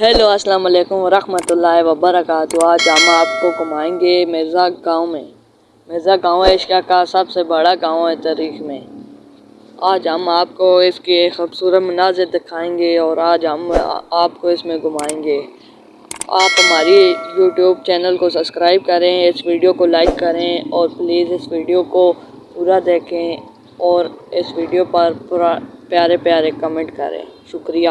Hello السلام علیکم ورحمۃ اللہ وبرکاتہ آج ہم آپ کو گھمائیں گے مرزا گاؤں میں. مرزا گاؤں عشقہ کا سب سے بڑا گاؤں ہے تاریخ میں. آج ہم آپ کو اس کے خوبصورت مناظر دکھائیں گے اور آج ہم آپ کو اس میں گھمائیں گے. آپ ہماری یوٹیوب چینل کو سبسکرائب کریں، اس ویڈیو کو لائک کریں اور پلیز اس ویڈیو کو پورا دیکھیں اور اس ویڈیو پر پورا پیارے پیارے کمنٹ کریں. شکریہ.